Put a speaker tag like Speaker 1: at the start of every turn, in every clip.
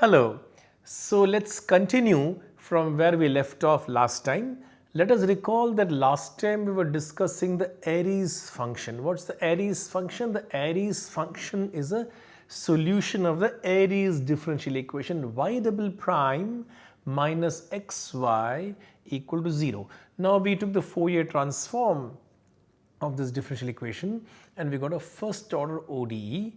Speaker 1: Hello. So let's continue from where we left off last time. Let us recall that last time we were discussing the Airy's function. What's the Airy's function? The Airy's function is a solution of the Airy's differential equation y double prime minus xy equal to 0. Now we took the Fourier transform of this differential equation and we got a first order ODE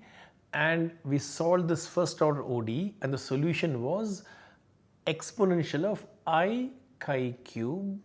Speaker 1: and we solved this first order ODE and the solution was exponential of i chi cube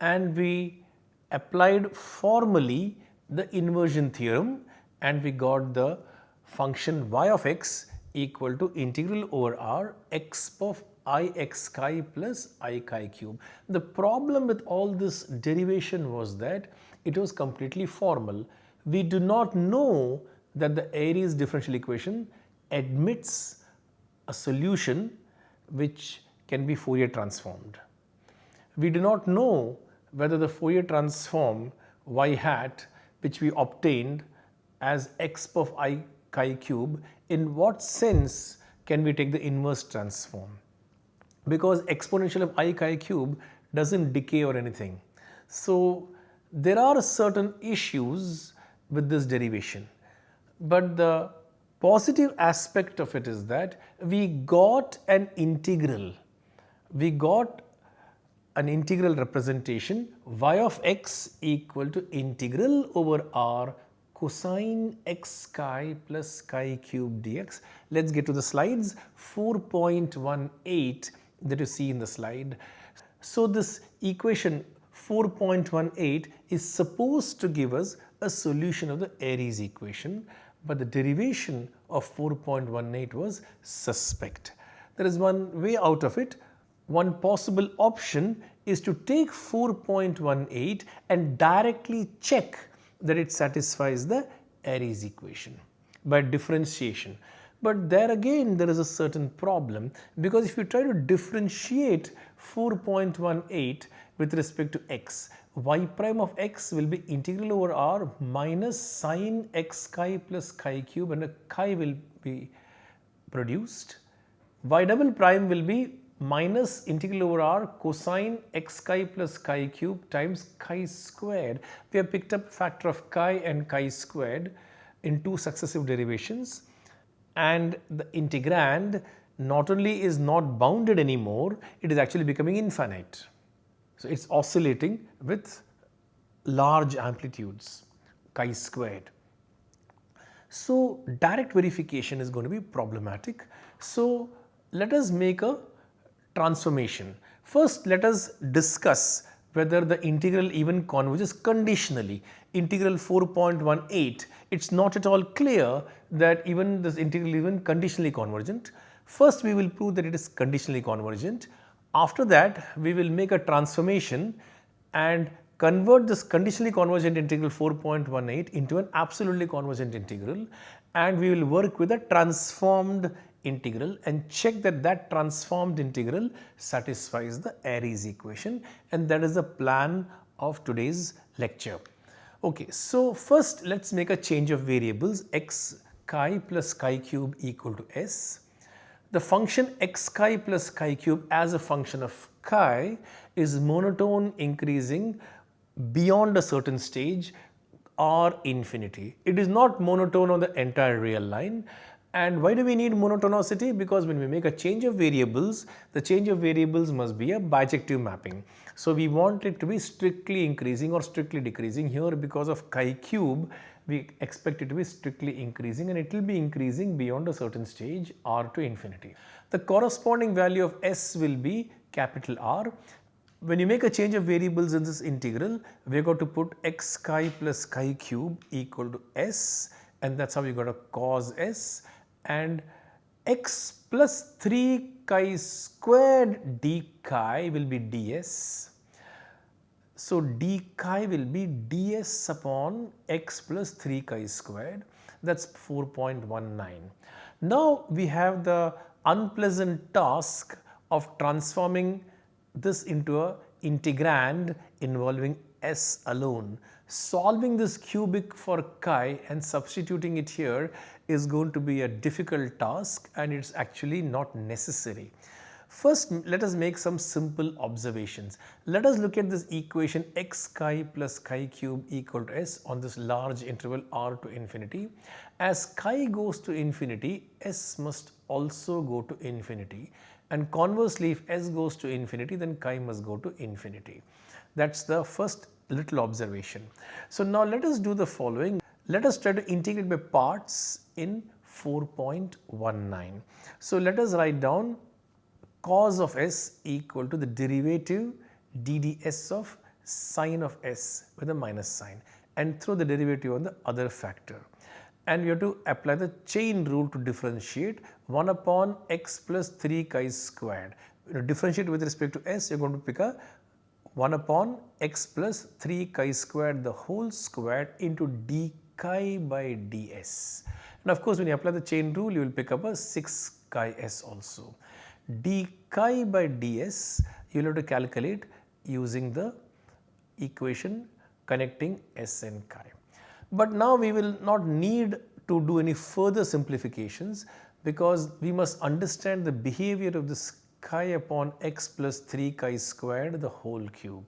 Speaker 1: and we applied formally the inversion theorem and we got the function y of x equal to integral over r x of i x chi plus i chi cube. The problem with all this derivation was that it was completely formal. We do not know that the Airy's differential equation admits a solution which can be Fourier transformed. We do not know whether the Fourier transform y hat which we obtained as x of i chi cube in what sense can we take the inverse transform because exponential of i chi cube does not decay or anything. So, there are certain issues with this derivation, but the positive aspect of it is that we got an integral, we got an integral representation y of x equal to integral over r cosine x chi plus chi cube dx. Let us get to the slides 4.18 that you see in the slide. So, this equation 4.18 is supposed to give us a solution of the Airy's equation, but the derivation of 4.18 was suspect. There is one way out of it. One possible option is to take 4.18 and directly check that it satisfies the Airy's equation by differentiation. But there again there is a certain problem because if you try to differentiate 4.18 with respect to x, y prime of x will be integral over r minus sine x chi plus chi cube and a chi will be produced. y double prime will be minus integral over r cosine x chi plus chi cube times chi squared. We have picked up factor of chi and chi squared in two successive derivations and the integrand not only is not bounded anymore, it is actually becoming infinite. So, it is oscillating with large amplitudes chi squared. So, direct verification is going to be problematic. So, let us make a transformation. First, let us discuss whether the integral even converges conditionally. Integral 4.18, it is not at all clear that even this integral even conditionally convergent. First, we will prove that it is conditionally convergent. After that, we will make a transformation and convert this conditionally convergent integral 4.18 into an absolutely convergent integral and we will work with a transformed integral and check that that transformed integral satisfies the Airy's equation and that is the plan of today's lecture. Okay, so first let us make a change of variables x chi plus chi cube equal to s. The function x chi plus chi cube as a function of chi is monotone increasing beyond a certain stage or infinity. It is not monotone on the entire real line and why do we need monotonicity? Because when we make a change of variables, the change of variables must be a bijective mapping. So we want it to be strictly increasing or strictly decreasing here because of chi cube we expect it to be strictly increasing and it will be increasing beyond a certain stage r to infinity. The corresponding value of s will be capital R. When you make a change of variables in this integral, we are going to put x chi plus chi cube equal to s and that is how we got a cos s and x plus 3 chi squared d chi will be ds so, d chi will be ds upon x plus 3 chi squared that is 4.19. Now, we have the unpleasant task of transforming this into a integrand involving s alone. Solving this cubic for chi and substituting it here is going to be a difficult task and it's actually not necessary. First, let us make some simple observations. Let us look at this equation x chi plus chi cube equal to s on this large interval r to infinity. As chi goes to infinity, s must also go to infinity and conversely if s goes to infinity then chi must go to infinity. That is the first little observation. So now let us do the following. Let us try to integrate by parts in 4.19. So let us write down cos of s equal to the derivative dds of sine of s with a minus sign and throw the derivative on the other factor. And we have to apply the chain rule to differentiate 1 upon x plus 3 chi squared. You differentiate with respect to s, you are going to pick a 1 upon x plus 3 chi squared the whole squared into d chi by ds. And of course, when you apply the chain rule, you will pick up a 6 chi s also d chi by ds you will have to calculate using the equation connecting s and chi. But now we will not need to do any further simplifications because we must understand the behavior of this chi upon x plus 3 chi squared the whole cube.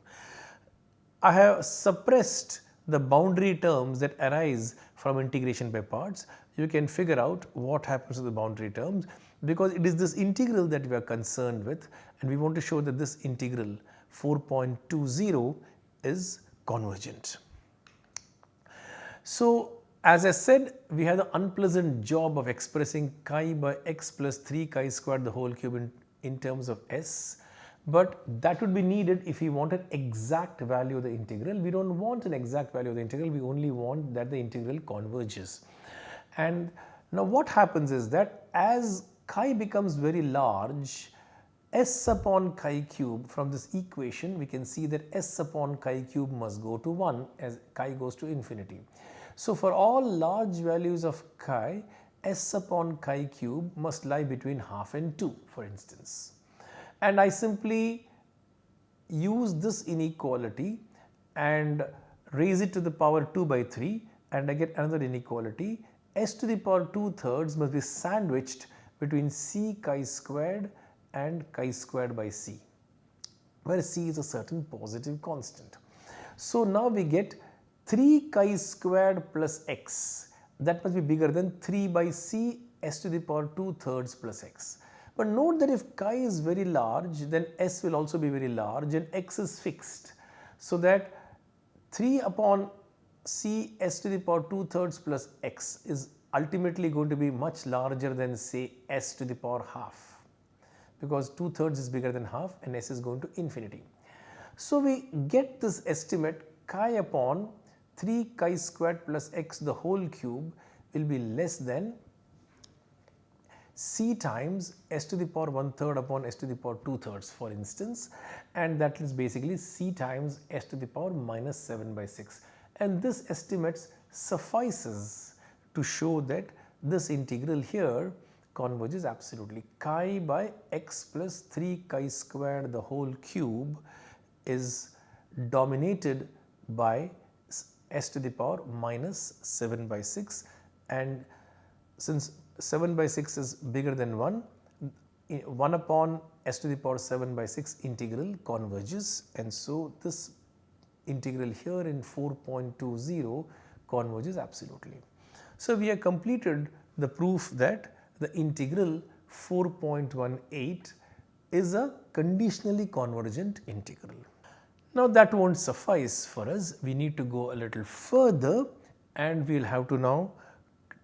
Speaker 1: I have suppressed the boundary terms that arise from integration by parts. You can figure out what happens to the boundary terms because it is this integral that we are concerned with and we want to show that this integral 4.20 is convergent. So as I said we have the unpleasant job of expressing chi by x plus 3 chi squared the whole cube in, in terms of s but that would be needed if we want an exact value of the integral. We do not want an exact value of the integral, we only want that the integral converges. And now what happens is that as chi becomes very large, s upon chi cube from this equation we can see that s upon chi cube must go to 1 as chi goes to infinity. So for all large values of chi, s upon chi cube must lie between half and 2 for instance. And I simply use this inequality and raise it to the power 2 by 3 and I get another inequality s to the power 2 thirds must be sandwiched between c chi squared and chi squared by c where c is a certain positive constant. So now we get 3 chi squared plus x that must be bigger than 3 by c s to the power 2 thirds plus x. But note that if chi is very large then s will also be very large and x is fixed. So that 3 upon c s to the power 2 thirds plus x is ultimately going to be much larger than say s to the power half because 2 thirds is bigger than half and s is going to infinity. So we get this estimate chi upon 3 chi squared plus x the whole cube will be less than c times s to the power 1 third upon s to the power 2 thirds for instance and that is basically c times s to the power minus 7 by 6 and this estimates suffices to show that this integral here converges absolutely. Chi by x plus 3 chi squared the whole cube is dominated by s to the power minus 7 by 6 and since 7 by 6 is bigger than 1, 1 upon s to the power 7 by 6 integral converges and so this integral here in 4.20 converges absolutely. So, we have completed the proof that the integral 4.18 is a conditionally convergent integral. Now that won't suffice for us, we need to go a little further and we will have to now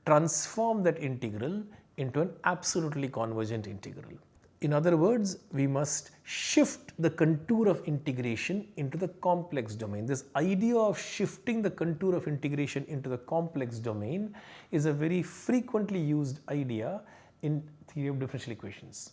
Speaker 1: transform that integral into an absolutely convergent integral. In other words, we must shift the contour of integration into the complex domain. This idea of shifting the contour of integration into the complex domain is a very frequently used idea in theory of differential equations.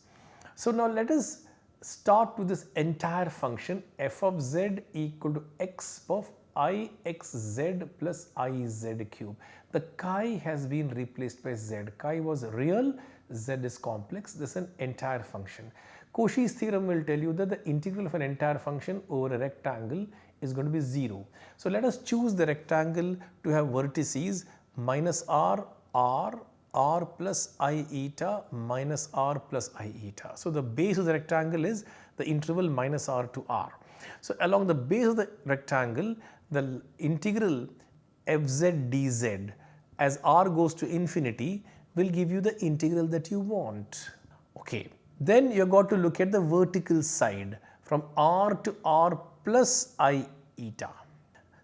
Speaker 1: So now let us start with this entire function f of z equal to x of i x z plus i z cube. The chi has been replaced by z. Chi was real z is complex, this is an entire function. Cauchy's theorem will tell you that the integral of an entire function over a rectangle is going to be 0. So let us choose the rectangle to have vertices minus r, r, r plus i eta minus r plus i eta. So the base of the rectangle is the interval minus r to r. So along the base of the rectangle the integral fz dz as r goes to infinity will give you the integral that you want. Okay. Then you have got to look at the vertical side from r to r plus i eta.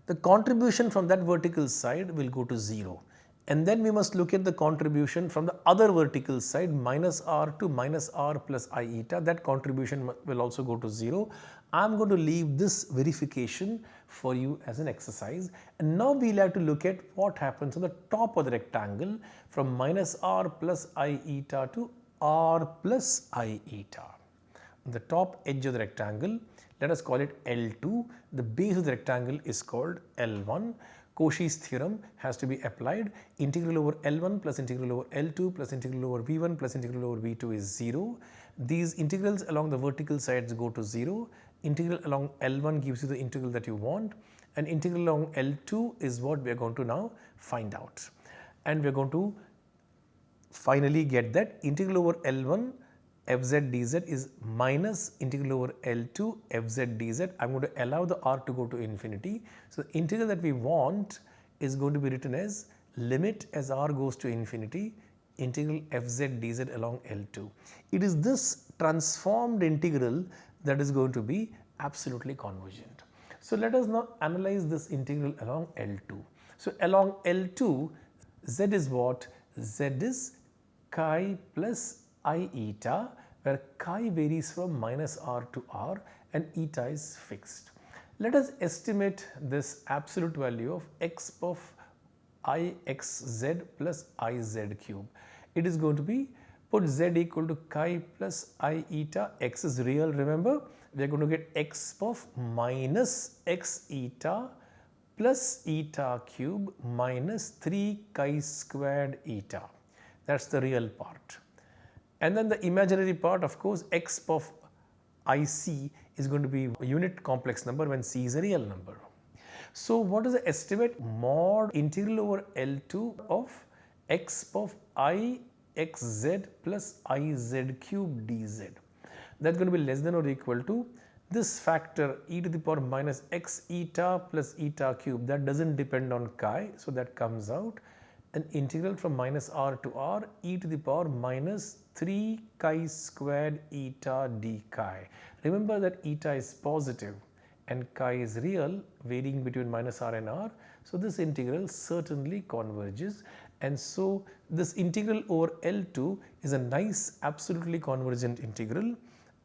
Speaker 1: The contribution from that vertical side will go to 0 and then we must look at the contribution from the other vertical side minus r to minus r plus i eta that contribution will also go to 0. I am going to leave this verification for you as an exercise. And now we will have to look at what happens on the top of the rectangle from minus r plus i eta to r plus i eta. On the top edge of the rectangle let us call it L2 the base of the rectangle is called L1 Cauchy's theorem has to be applied. Integral over L1 plus integral over L2 plus integral over V1 plus integral over V2 is 0. These integrals along the vertical sides go to 0 integral along L1 gives you the integral that you want and integral along L2 is what we are going to now find out. And we are going to finally get that integral over L1 fz dz is minus integral over L2 fz dz. I am going to allow the r to go to infinity. So, the integral that we want is going to be written as limit as r goes to infinity integral fz dz along L2. It is this transformed integral that is going to be absolutely convergent. So let us now analyze this integral along L2. So along L2 z is what? z is chi plus i eta where chi varies from minus r to r and eta is fixed. Let us estimate this absolute value of x of i x z plus i z cube. It is going to be put z equal to chi plus i eta x is real remember? We are going to get x of minus x eta plus eta cube minus 3 chi squared eta. That is the real part. And then the imaginary part of course x of ic is going to be unit complex number when c is a real number. So what is the estimate mod integral over L2 of x of i xz plus iz cube dz. That is going to be less than or equal to this factor e to the power minus x eta plus eta cube that does not depend on chi. So, that comes out an integral from minus r to r e to the power minus 3 chi squared eta d chi. Remember that eta is positive and chi is real varying between minus r and r. So, this integral certainly converges and so this integral over L2 is a nice absolutely convergent integral.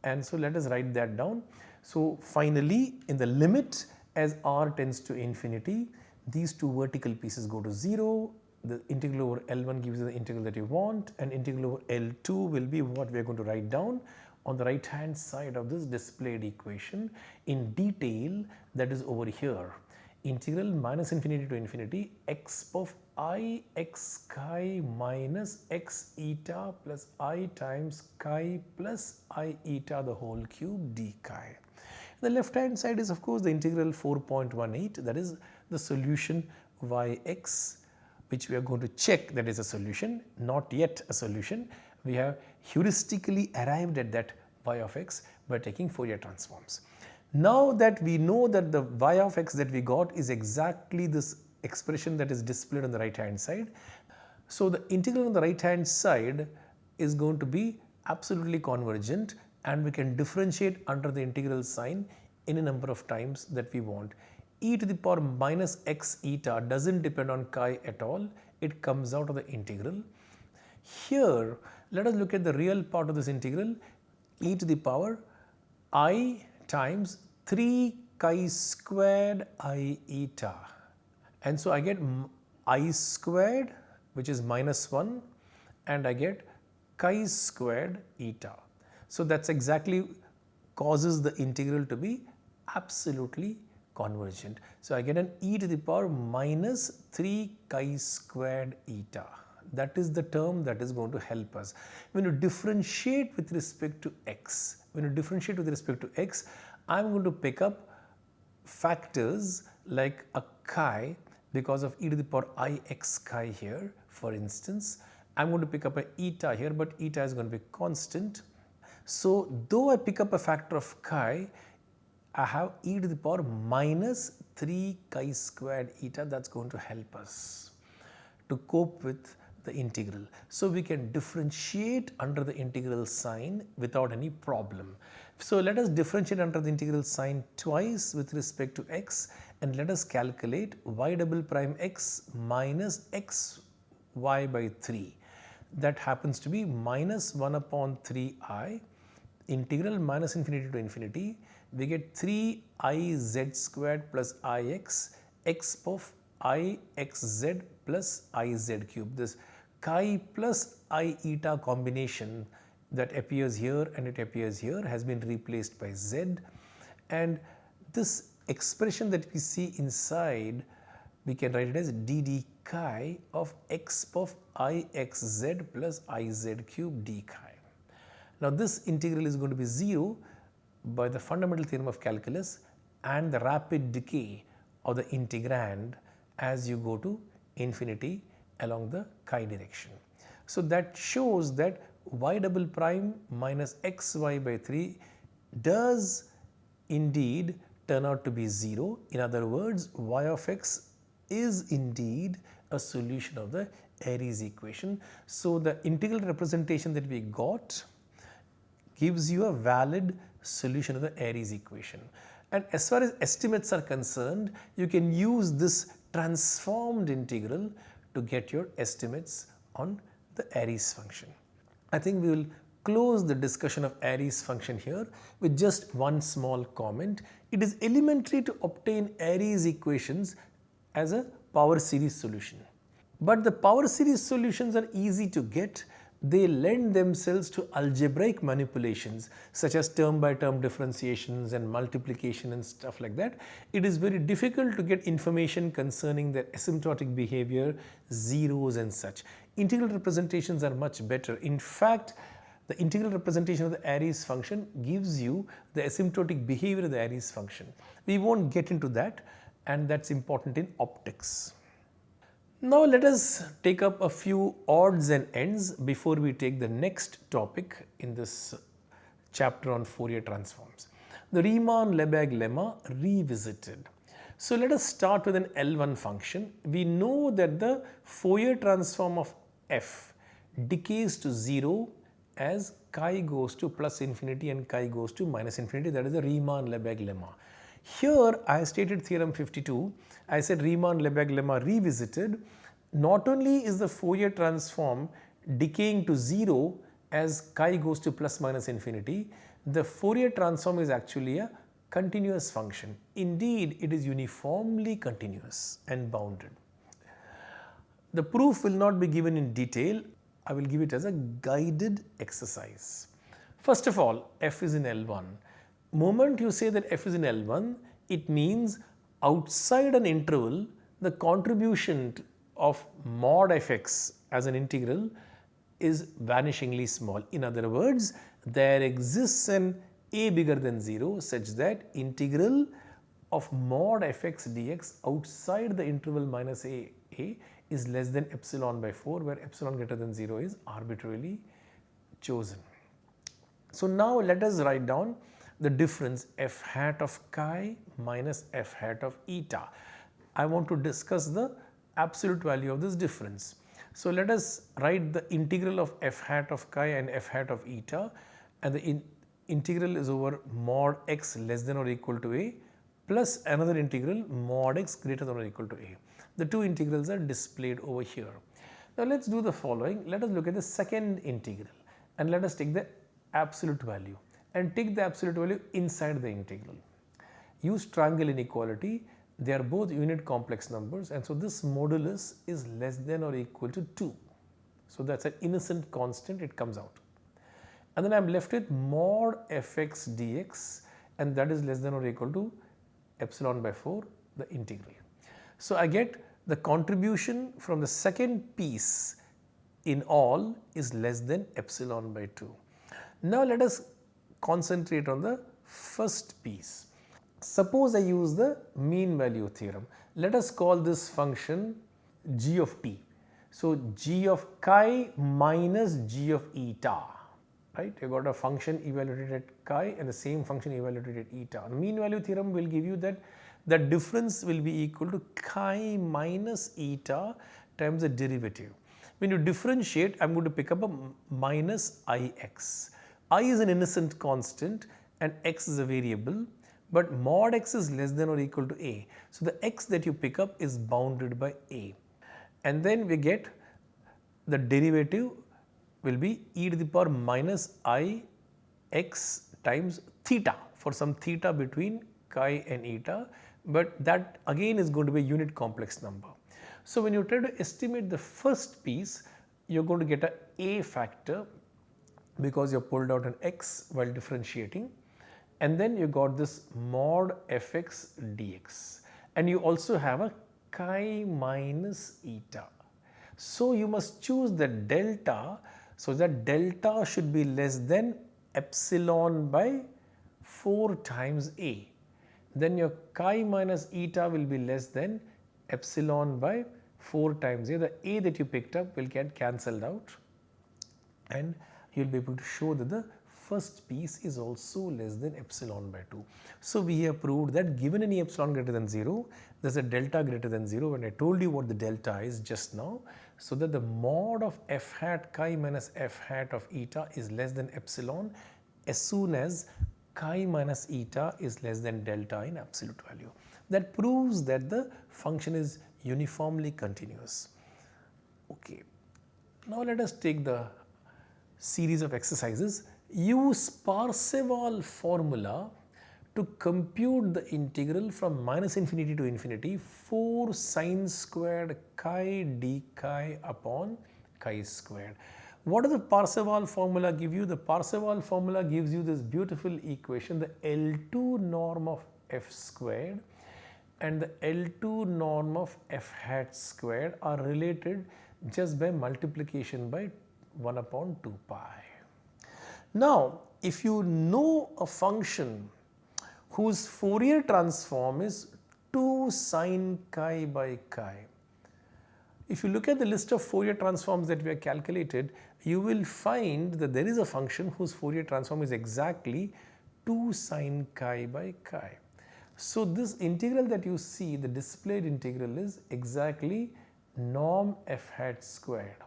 Speaker 1: And so let us write that down. So finally in the limit as r tends to infinity these two vertical pieces go to 0 the integral over L1 gives you the integral that you want. And integral over L2 will be what we are going to write down on the right hand side of this displayed equation in detail that is over here. Integral minus infinity to infinity x of i x chi minus x eta plus i times chi plus i eta the whole cube d chi. The left hand side is of course the integral 4.18 that is the solution yx which we are going to check that is a solution not yet a solution. We have heuristically arrived at that y of x by taking Fourier transforms. Now that we know that the y of x that we got is exactly this expression that is displayed on the right hand side. So the integral on the right hand side is going to be absolutely convergent and we can differentiate under the integral sign any number of times that we want. e to the power minus x eta does not depend on chi at all, it comes out of the integral. Here let us look at the real part of this integral e to the power i times 3 chi squared i eta and so I get i squared which is minus 1 and I get chi squared eta. So that is exactly causes the integral to be absolutely convergent. So I get an e to the power minus 3 chi squared eta. That is the term that is going to help us. When you differentiate with respect to x, when you differentiate with respect to x, I am going to pick up factors like a chi because of e to the power i x chi here for instance. I am going to pick up a eta here but eta is going to be constant. So though I pick up a factor of chi I have e to the power minus 3 chi squared eta that is going to help us to cope with the integral. So we can differentiate under the integral sign without any problem. So let us differentiate under the integral sign twice with respect to x and let us calculate y double prime x minus x y by 3 that happens to be minus 1 upon 3i integral minus infinity to infinity. We get 3iz squared plus ix x of ixz plus iz cube this chi plus i eta combination that appears here and it appears here has been replaced by z. And this expression that we see inside we can write it as dd chi of x of ixz plus iz cube d chi. Now this integral is going to be 0 by the fundamental theorem of calculus and the rapid decay of the integrand as you go to infinity along the chi direction. So that shows that y double prime minus xy by 3 does indeed turn out to be 0. In other words, y of x is indeed a solution of the Airy's equation. So the integral representation that we got gives you a valid solution of the Airy's equation. And as far as estimates are concerned, you can use this transformed integral to get your estimates on the Airy's function. I think we will close the discussion of Airy's function here with just one small comment. It is elementary to obtain Airy's equations as a power series solution. But the power series solutions are easy to get they lend themselves to algebraic manipulations such as term by term differentiations and multiplication and stuff like that. It is very difficult to get information concerning their asymptotic behavior, zeros and such. Integral representations are much better. In fact, the integral representation of the Airy's function gives you the asymptotic behavior of the Airy's function. We won't get into that and that is important in optics. Now let us take up a few odds and ends before we take the next topic in this chapter on Fourier transforms. The Riemann-Lebesgue lemma revisited. So let us start with an L1 function. We know that the Fourier transform of f decays to 0 as chi goes to plus infinity and chi goes to minus infinity that is the Riemann-Lebesgue lemma. Here I stated theorem 52, I said Riemann-Lebesgue lemma revisited. Not only is the Fourier transform decaying to 0 as chi goes to plus minus infinity, the Fourier transform is actually a continuous function. Indeed, it is uniformly continuous and bounded. The proof will not be given in detail. I will give it as a guided exercise. First of all, f is in L1 moment you say that f is in L1, it means outside an interval, the contribution of mod fx as an integral is vanishingly small. In other words, there exists an a bigger than 0 such that integral of mod fx dx outside the interval minus a, a is less than epsilon by 4 where epsilon greater than 0 is arbitrarily chosen. So now let us write down the difference f hat of chi minus f hat of eta. I want to discuss the absolute value of this difference. So let us write the integral of f hat of chi and f hat of eta and the in integral is over mod x less than or equal to a plus another integral mod x greater than or equal to a. The two integrals are displayed over here. Now let us do the following. Let us look at the second integral and let us take the absolute value and take the absolute value inside the integral. Use triangle inequality, they are both unit complex numbers and so this modulus is less than or equal to 2. So that is an innocent constant it comes out. And then I am left with mod fx dx and that is less than or equal to epsilon by 4 the integral. So I get the contribution from the second piece in all is less than epsilon by 2. Now let us concentrate on the first piece. Suppose I use the mean value theorem. Let us call this function g of t. So, g of chi minus g of eta, right? You got a function evaluated at chi and the same function evaluated at eta. Mean value theorem will give you that the difference will be equal to chi minus eta times the derivative. When you differentiate, I am going to pick up a minus ix. i is an innocent constant and x is a variable but mod x is less than or equal to a. So, the x that you pick up is bounded by a and then we get the derivative will be e to the power minus i x times theta for some theta between chi and eta but that again is going to be a unit complex number. So, when you try to estimate the first piece you are going to get a a factor because you have pulled out an x while differentiating and then you got this mod fx dx and you also have a chi minus eta. So, you must choose the delta so that delta should be less than epsilon by 4 times a. Then your chi minus eta will be less than epsilon by 4 times a. The a that you picked up will get cancelled out and you will be able to show that the first piece is also less than epsilon by 2. So, we have proved that given any epsilon greater than 0, there is a delta greater than 0 and I told you what the delta is just now. So, that the mod of f hat chi minus f hat of eta is less than epsilon as soon as chi minus eta is less than delta in absolute value. That proves that the function is uniformly continuous. Okay. Now, let us take the series of exercises use Parseval formula to compute the integral from minus infinity to infinity 4 sine squared chi d chi upon chi squared. What does the Parseval formula give you? The Parseval formula gives you this beautiful equation the L2 norm of f squared and the L2 norm of f hat squared are related just by multiplication by 1 upon 2 pi. Now, if you know a function whose Fourier transform is 2 sine chi by chi, if you look at the list of Fourier transforms that we have calculated, you will find that there is a function whose Fourier transform is exactly 2 sine chi by chi. So, this integral that you see, the displayed integral is exactly norm f hat squared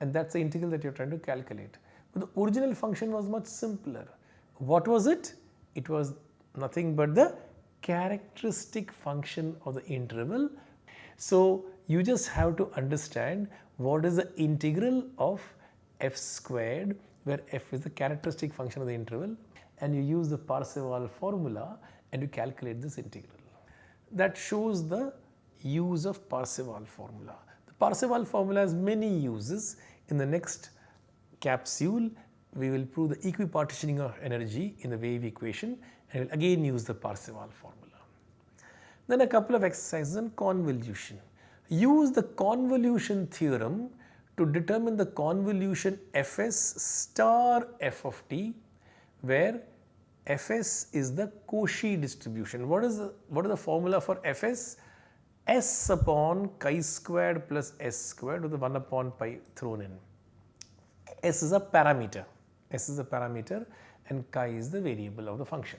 Speaker 1: and that is the integral that you are trying to calculate. But the original function was much simpler. What was it? It was nothing but the characteristic function of the interval. So, you just have to understand what is the integral of f squared where f is the characteristic function of the interval and you use the Parseval formula and you calculate this integral. That shows the use of Parseval formula. The Parseval formula has many uses. In the next capsule, we will prove the equipartitioning of energy in the wave equation and will again use the Parseval formula. Then a couple of exercises on convolution. Use the convolution theorem to determine the convolution fs star f of t where fs is the Cauchy distribution. What is the what is the formula for fs? s upon chi squared plus s squared with the 1 upon pi thrown in s is a parameter, s is a parameter and chi is the variable of the function.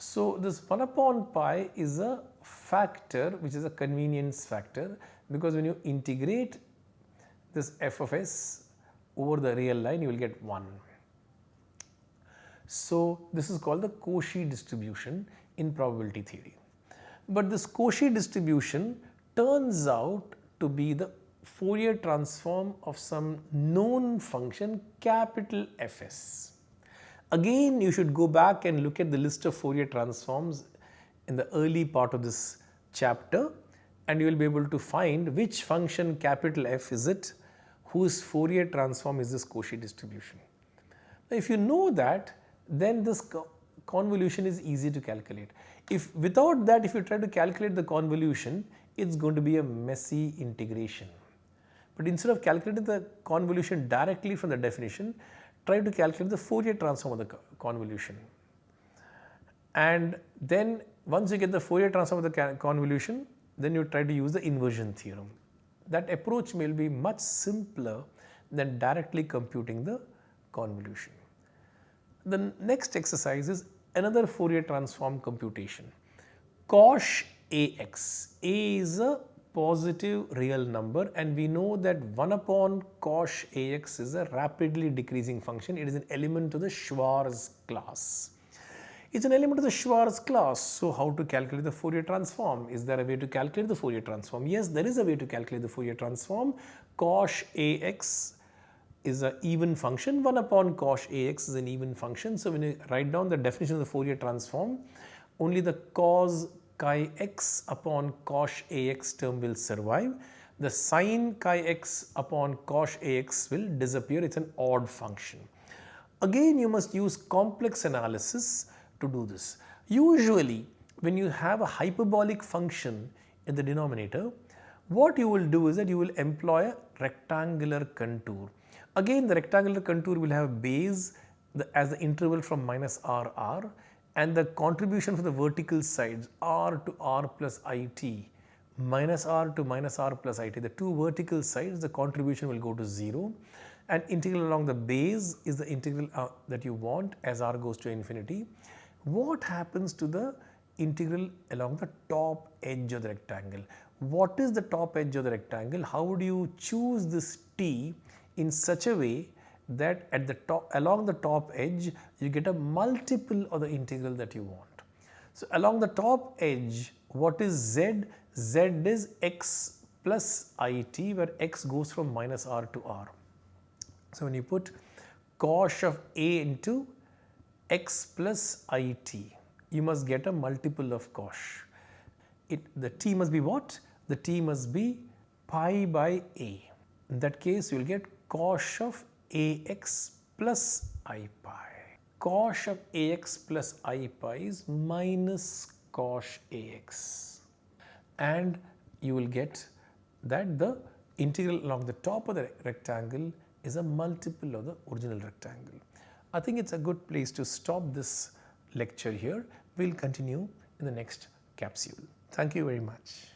Speaker 1: So, this 1 upon pi is a factor which is a convenience factor because when you integrate this f of s over the real line you will get 1. So, this is called the Cauchy distribution in probability theory. But this Cauchy distribution turns out to be the Fourier transform of some known function capital Fs. Again you should go back and look at the list of Fourier transforms in the early part of this chapter and you will be able to find which function capital F is it whose Fourier transform is this Cauchy distribution. Now, if you know that then this co convolution is easy to calculate. If without that if you try to calculate the convolution it is going to be a messy integration. But instead of calculating the convolution directly from the definition, try to calculate the Fourier transform of the convolution. and then once you get the Fourier transform of the convolution then you try to use the inversion theorem. That approach will be much simpler than directly computing the convolution. The next exercise is another Fourier transform computation. Cosh Ax, A is a positive real number and we know that 1 upon cosh Ax is a rapidly decreasing function. It is an element of the Schwartz class. It's an element of the Schwartz class. So how to calculate the Fourier transform? Is there a way to calculate the Fourier transform? Yes, there is a way to calculate the Fourier transform. Cosh Ax is an even function. 1 upon cosh Ax is an even function. So when you write down the definition of the Fourier transform, only the cos chi x upon cosh Ax term will survive. The sine chi x upon cosh Ax will disappear. It's an odd function. Again, you must use complex analysis to do this. Usually when you have a hyperbolic function in the denominator, what you will do is that you will employ a rectangular contour. Again the rectangular contour will have base as the interval from minus r r and the contribution for the vertical sides r to r plus it minus r to minus r plus it the two vertical sides the contribution will go to 0 and integral along the base is the integral uh, that you want as r goes to infinity what happens to the integral along the top edge of the rectangle. What is the top edge of the rectangle? How would you choose this t in such a way that at the top along the top edge you get a multiple of the integral that you want. So, along the top edge what is z? z is x plus it where x goes from minus r to r. So, when you put cosh of a into x plus it, you must get a multiple of cosh. It, the t must be what? The t must be pi by a. In that case, you will get cosh of ax plus i pi. Cosh of ax plus i pi is minus cosh ax. And you will get that the integral along the top of the rectangle is a multiple of the original rectangle. I think it's a good place to stop this lecture here. We'll continue in the next capsule. Thank you very much.